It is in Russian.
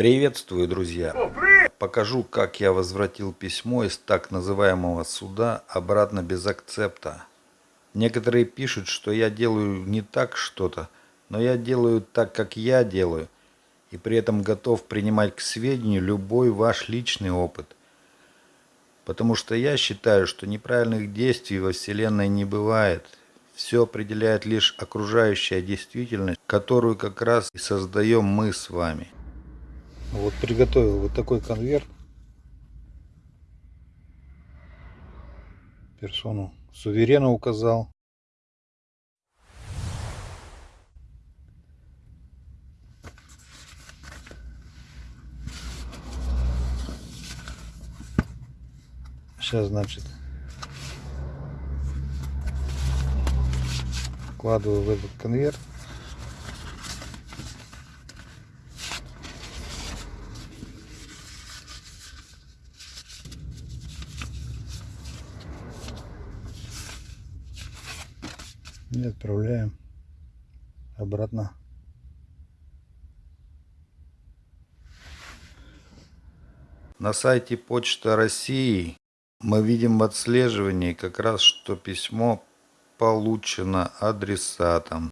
Приветствую, друзья! Покажу, как я возвратил письмо из так называемого суда обратно без акцепта. Некоторые пишут, что я делаю не так что-то, но я делаю так, как я делаю, и при этом готов принимать к сведению любой ваш личный опыт. Потому что я считаю, что неправильных действий во Вселенной не бывает. Все определяет лишь окружающая действительность, которую как раз и создаем мы с вами. Вот приготовил вот такой конверт. Персону суверенно указал. Сейчас, значит, вкладываю в этот конверт. И отправляем обратно. На сайте почта россии мы видим в отслеживании как раз что письмо получено адресатом